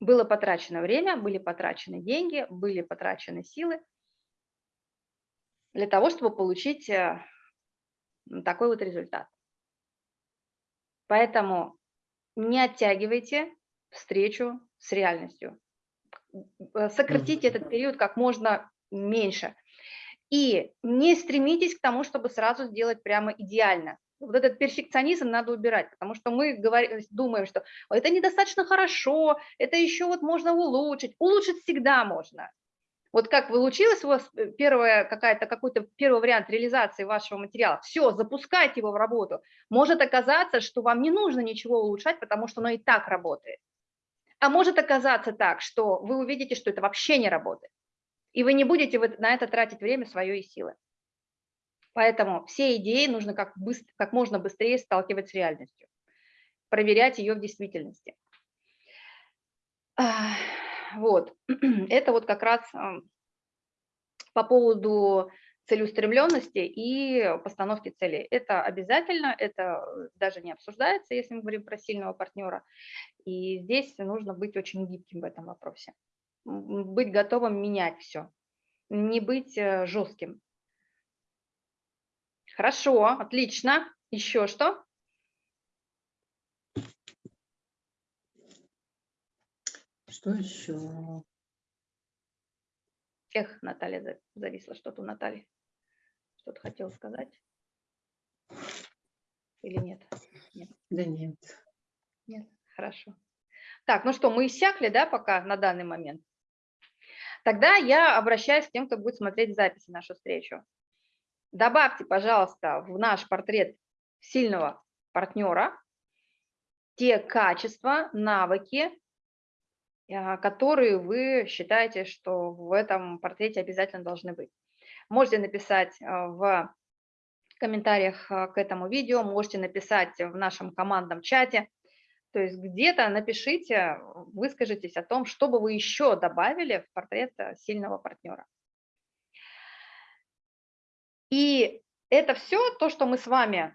Было потрачено время, были потрачены деньги, были потрачены силы, для того, чтобы получить э, такой вот результат. Поэтому не оттягивайте встречу с реальностью. Э, сократите этот период как можно меньше. И не стремитесь к тому, чтобы сразу сделать прямо идеально. Вот этот перфекционизм надо убирать, потому что мы говорим, думаем, что это недостаточно хорошо, это еще вот можно улучшить. Улучшить всегда можно. Вот как получилось у вас э, первая какая-то какой-то первый вариант реализации вашего материала, все, запускайте его в работу. Может оказаться, что вам не нужно ничего улучшать, потому что оно и так работает. А может оказаться так, что вы увидите, что это вообще не работает. И вы не будете на это тратить время, свое и силы. Поэтому все идеи нужно как, быстро, как можно быстрее сталкивать с реальностью, проверять ее в действительности. Вот, (clears throat) это вот как раз по поводу целеустремленности и постановки целей. Это обязательно, это даже не обсуждается, если мы говорим про сильного партнера. И здесь нужно быть очень гибким в этом вопросе. Быть готовым менять все, не быть э, жестким. Хорошо, отлично. Еще что? Что еще? Эх, Наталья зависла что-то у Натальи. Что-то хотела сказать? Или нет? нет? Да нет. Нет, хорошо. Так, ну что, мы иссякли, да, пока на данный момент? Тогда я обращаюсь к тем, кто будет смотреть записи нашу встречу. Добавьте, пожалуйста, в наш портрет сильного партнера те качества, навыки, которые вы считаете, что в этом портрете обязательно должны быть. Можете написать а, в комментариях а, к этому видео, можете написать в нашем командном чате. То есть где-то напишите, выскажитесь о том, что бы вы еще добавили в портрет сильного партнера. И это все, то, что мы с вами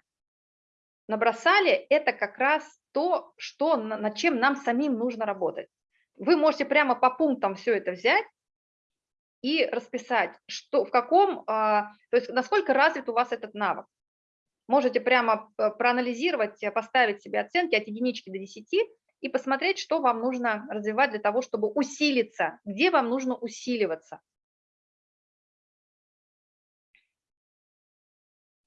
набросали, это как раз то, что, над чем нам самим нужно работать. Вы можете прямо по пунктам все это взять и расписать, что, в каком, а, то есть насколько развит у вас этот навык. Можете прямо э, проанализировать, э, поставить себе оценки от единички до 10 и посмотреть, что вам нужно развивать для того, чтобы усилиться, где вам нужно усиливаться.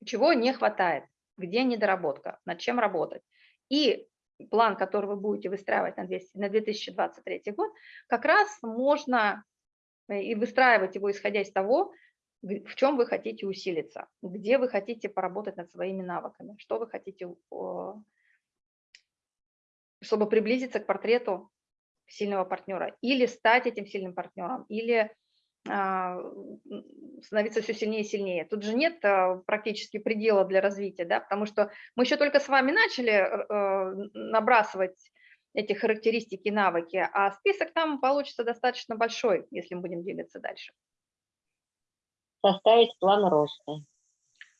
Чего не хватает, где недоработка, над чем работать. И план, который вы будете выстраивать на, 200, на 2023 год, как раз можно э, и выстраивать его, исходя из того, в чем вы хотите усилиться, где вы хотите поработать над своими навыками, что вы хотите, чтобы приблизиться к портрету сильного партнера, или стать этим сильным партнером, или становиться все сильнее и сильнее. Тут же нет а, практически предела для развития, да, потому что мы еще только с вами начали э, набрасывать эти характеристики, навыки, а список там получится достаточно большой, если мы будем двигаться дальше. Составить план роста.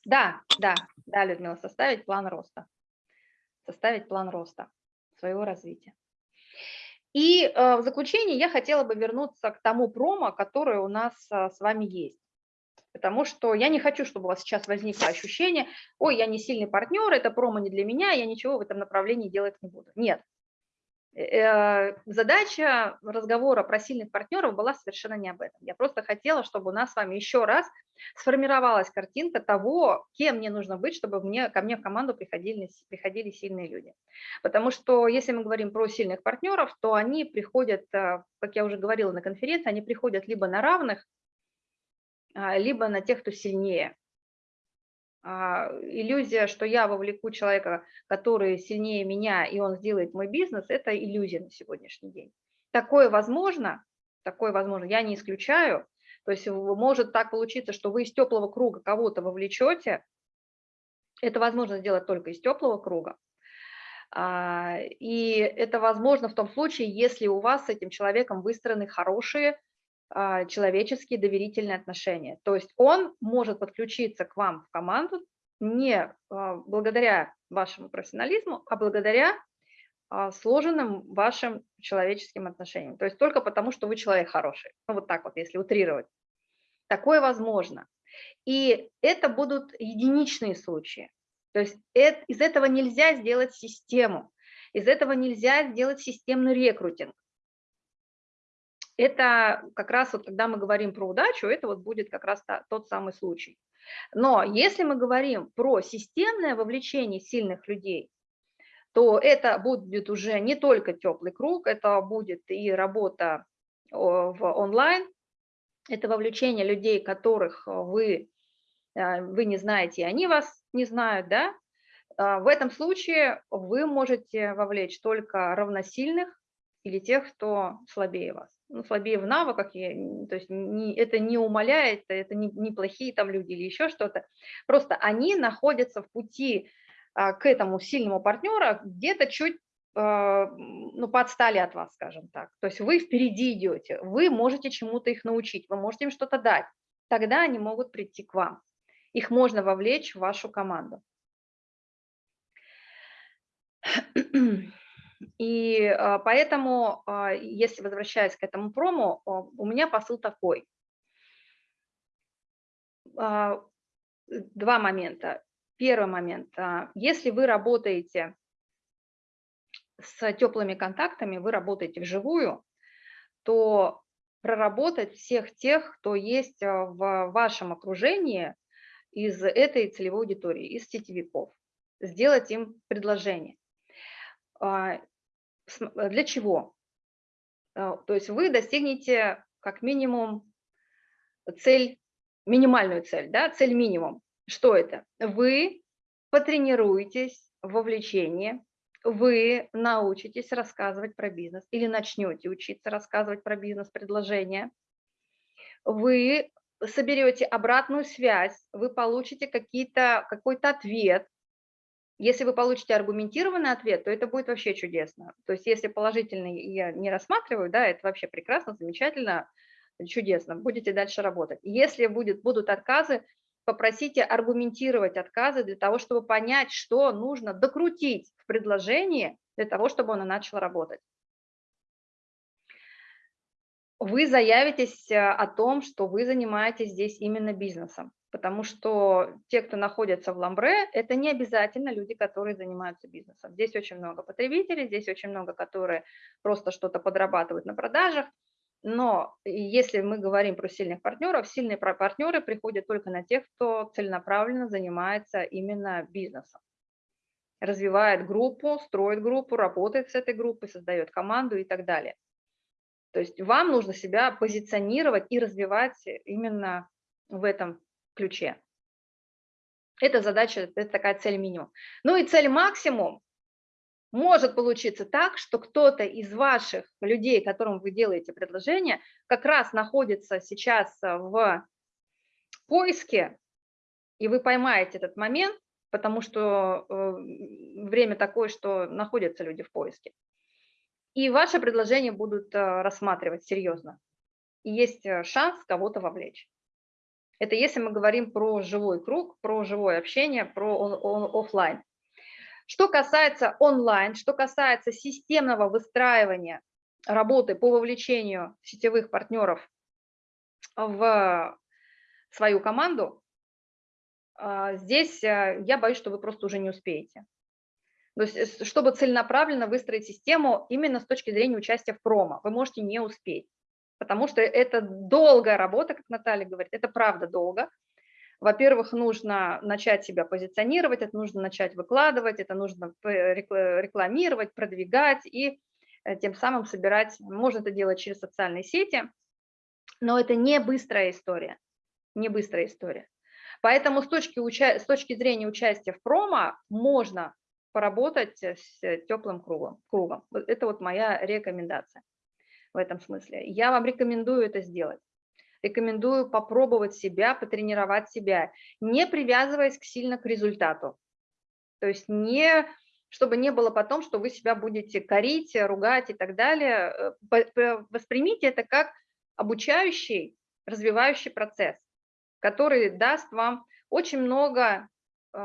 Да, да, да, Людмила, составить план роста. Составить план роста своего развития. И э, в заключение я хотела бы вернуться к тому промо, которое у нас э, с вами есть. Потому что я не хочу, чтобы у вас сейчас возникло ощущение, ой, я не сильный партнер, это промо не для меня, я ничего в этом направлении делать не буду. Нет, задача разговора про сильных партнеров была совершенно не об этом. Я просто хотела, чтобы у нас с вами еще раз сформировалась картинка того, кем мне нужно быть, чтобы мне, ко мне в команду приходили, приходили сильные люди. Потому что если мы говорим про сильных партнеров, то они приходят, э, как я уже говорила на конференции, они приходят либо на равных, а, либо на тех, кто сильнее. А, иллюзия, что я вовлеку человека, который сильнее меня, и он сделает мой бизнес, это иллюзия на сегодняшний день. Такое возможно, такое возможно, я не исключаю. То есть может так получиться, что вы из теплого круга кого-то вовлечете. Это возможно сделать только из теплого круга. А, и это возможно в том случае, если у вас с этим человеком выстроены хорошие человеческие доверительные отношения. То есть он может подключиться к вам в команду не а, благодаря вашему профессионализму, а благодаря а, сложенным вашим человеческим отношениям. То есть только потому, что вы человек хороший. Ну вот так вот, если утрировать. Такое возможно. И это будут единичные случаи. То есть это, из этого нельзя сделать систему. Из этого нельзя сделать системный рекрутинг это как раз вот, когда мы говорим про удачу, это вот будет как раз тот самый случай. Но если мы говорим про системное вовлечение сильных людей, то это будет уже не только теплый круг, это будет и работа в онлайн, это вовлечение людей, которых вы, э, вы не знаете, и они вас не знают, да? А в этом случае вы можете вовлечь только равносильных или тех, кто слабее вас ну, слабее в навыках, я, то есть не, это не умаляет, это не, не плохие там люди или еще что-то. Просто они находятся в пути а, к этому сильному партнеру где-то чуть а, ну, подстали от вас, скажем так. То есть вы впереди идете, вы можете чему-то их научить, вы можете им что-то дать. Тогда они могут прийти к вам. Их можно вовлечь в вашу команду. И а, поэтому, а, если возвращаясь к этому прому, у меня посыл такой. А, два момента. Первый момент. Если вы работаете с теплыми контактами, вы работаете вживую, то проработать всех тех, кто есть в вашем окружении из этой целевой аудитории, из сетевиков, сделать им предложение для чего? Э, То есть вы достигнете как минимум цель, минимальную цель, да, цель минимум. Что это? Вы потренируетесь в вовлечении, вы научитесь рассказывать про бизнес или начнете учиться рассказывать про бизнес-предложения, вы соберете обратную связь, вы получите какие-то, какой-то ответ. Если вы получите аргументированный ответ, то это будет вообще чудесно. То есть если положительный я не рассматриваю, да, это вообще прекрасно, замечательно, чудесно, будете дальше работать. Если будет, будут отказы, попросите аргументировать отказы для того, чтобы понять, что нужно докрутить в предложении для того, чтобы оно начало работать. Вы заявитесь э, о том, что вы занимаетесь здесь именно бизнесом, потому что те, кто находится в Ламбре, это не обязательно люди, которые занимаются бизнесом. Здесь очень много потребителей, здесь очень много, которые просто что-то подрабатывают на продажах, но если мы говорим про сильных партнеров, сильные партнеры приходят только на тех, кто целенаправленно занимается именно бизнесом. Развивает группу, строит группу, работает с этой группой, создает команду и так далее. То есть вам нужно себя позиционировать и развивать именно в этом ключе. Это задача, это такая цель минимум. Ну и цель максимум может получиться так, что кто-то из ваших людей, которым вы делаете предложение, как раз находится сейчас в поиске, и вы поймаете этот момент, потому что э, время такое, что находятся люди в поиске. И ваши предложения будут э, рассматривать серьезно. И есть э, шанс кого-то вовлечь. Это если мы говорим про живой круг, про живое общение, про офлайн. Что касается онлайн, что касается системного выстраивания работы по вовлечению сетевых партнеров в свою команду, а, здесь э, я боюсь, что вы просто уже не успеете. То есть, чтобы целенаправленно выстроить систему именно с точки зрения участия в промо, вы можете не успеть, потому что это долгая работа, как Наталья говорит, это правда долго, во-первых, нужно начать себя позиционировать, это нужно начать выкладывать, это нужно рекламировать, продвигать и э, тем самым собирать, можно это делать через социальные сети, но это не быстрая история, не быстрая история. Поэтому с точки, с точки зрения участия в промо можно поработать с теплым кругом. кругом. Это вот моя рекомендация в этом смысле. Я вам рекомендую это сделать рекомендую попробовать себя, потренировать себя, не привязываясь сильно к результату. То есть не, чтобы не было потом, что вы себя будете корить, ругать и так далее. Э, воспримите это как обучающий, развивающий процесс, который даст вам очень много э,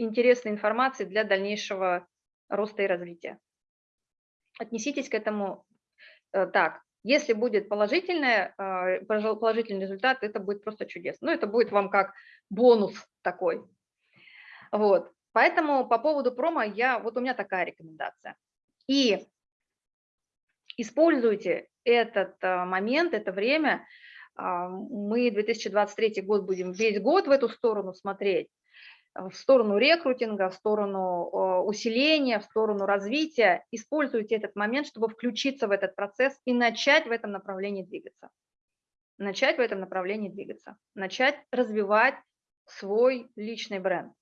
интересной информации для дальнейшего роста и развития. Отнеситесь к этому э, так. Если будет положительное, а, положительный результат, это будет просто чудесно. Ну, это будет вам как бонус такой. Вот. Поэтому по поводу промо я, вот у меня такая рекомендация. И используйте этот а, момент, это время. Мы 2023 год будем весь год в эту сторону смотреть в сторону рекрутинга, в сторону усиления, в сторону развития. Используйте этот момент, чтобы включиться в этот процесс и начать в этом направлении двигаться. Начать в этом направлении двигаться. Начать развивать свой личный бренд.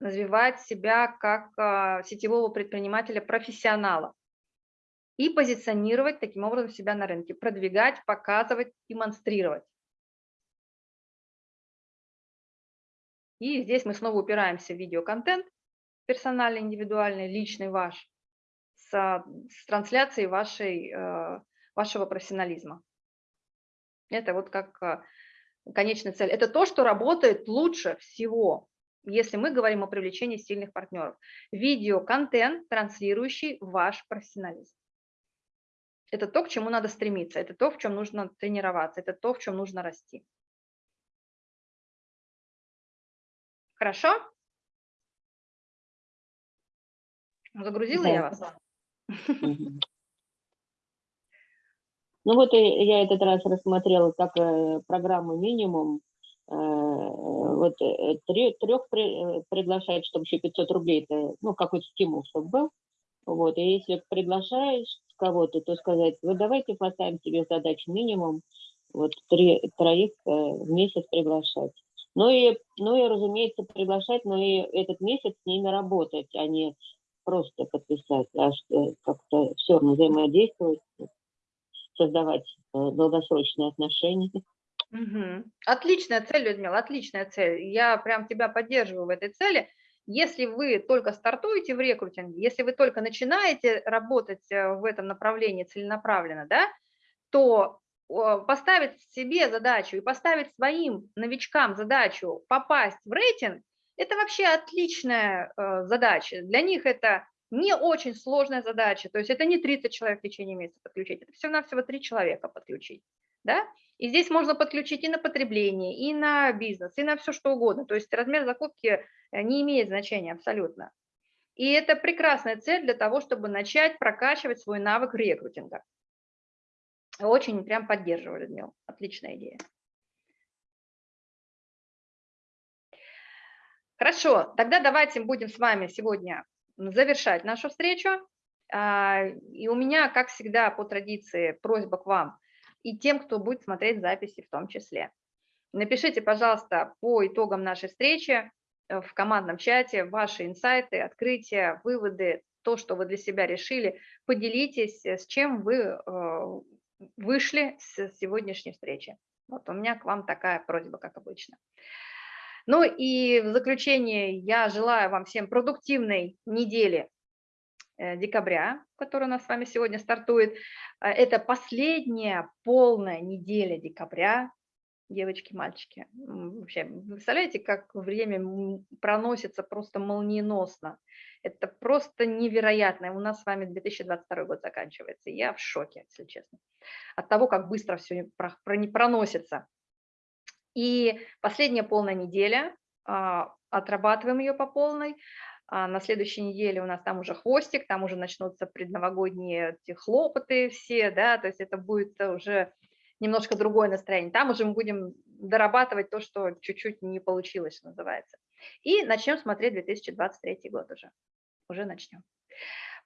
Развивать себя как а, сетевого предпринимателя, профессионала. И позиционировать таким образом себя на рынке. Продвигать, показывать, демонстрировать. И здесь мы снова упираемся в видеоконтент, персональный, индивидуальный, личный ваш, с, с трансляцией вашей, э, вашего профессионализма. Это вот как э, конечная цель. Это то, что работает лучше всего, если мы говорим о привлечении сильных партнеров. Видеоконтент, транслирующий ваш профессионализм. Это то, к чему надо стремиться, это то, в чем нужно тренироваться, это то, в чем нужно расти. Хорошо? Загрузила да. я вас? (laughs) Ну вот я этот раз рассмотрела как э, программу минимум. Э, вот э, трех приглашать, чтобы еще 500 рублей, это ну, какой-то стимул, чтобы был. Вот, и если приглашаешь кого-то, то сказать, вот давайте поставим себе задачу минимум, вот три, троих в месяц приглашать. Ну и, ну и, разумеется, приглашать, но и этот месяц с ними работать, а не просто подписать, а как-то все равно взаимодействовать, создавать э, долгосрочные отношения. Мгм. Отличная цель, Людмила, отличная цель. Я прям тебя поддерживаю в этой цели. Если вы только стартуете в рекрутинге, если вы только начинаете работать э, в этом направлении целенаправленно, да, то поставить себе задачу и поставить своим новичкам задачу попасть в рейтинг, это вообще отличная э, задача. Для них это не очень сложная задача, то есть это не 30 человек в течение месяца подключить, это всего-навсего 3 человека подключить. Да? И здесь можно подключить и на потребление, и на бизнес, и на все что угодно. То есть размер закупки э, не имеет значения абсолютно. И это прекрасная цель для того, чтобы начать прокачивать свой навык рекрутинга. Очень прям поддерживаю, Людмила. Отличная идея. Хорошо, тогда давайте будем с вами сегодня завершать нашу встречу. А, И у меня, как всегда, по традиции, просьба к вам и тем, кто будет смотреть записи в том числе. Напишите, пожалуйста, по итогам нашей встречи э, в командном чате ваши инсайты, открытия, выводы, то, что вы для себя решили. Поделитесь, э, с чем вы э, вышли с сегодняшней встречи. Вот у меня к вам такая просьба, как обычно. Ну и в заключение я желаю вам всем продуктивной недели э, декабря, которая у нас с вами сегодня стартует. Э, Это последняя полная неделя декабря, девочки, мальчики. Вообще, вы представляете, как время проносится просто молниеносно. Это просто невероятно. У нас с вами 2022 год заканчивается. Я в шоке, если честно, от того, как быстро все проносится. И последняя полная неделя, а, отрабатываем ее по полной. А На следующей неделе у нас там уже хвостик, там уже начнутся предновогодние хлопоты все, да, то есть это будет уже немножко другое настроение. Там уже мы будем дорабатывать то, что чуть-чуть не получилось, называется. И начнем смотреть 2023 год уже. Уже начнем.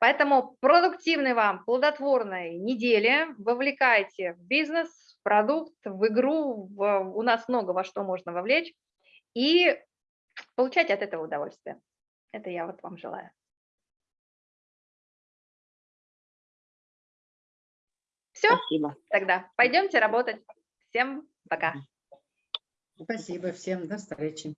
Поэтому продуктивной вам, плодотворной недели. Вовлекайте в бизнес, в продукт, в игру. в- у нас много во что можно вовлечь. И получайте от этого удовольствие. Это я вот вам желаю. Все, Спасибо. тогда пойдемте работать. Всем пока. Спасибо всем, до встречи.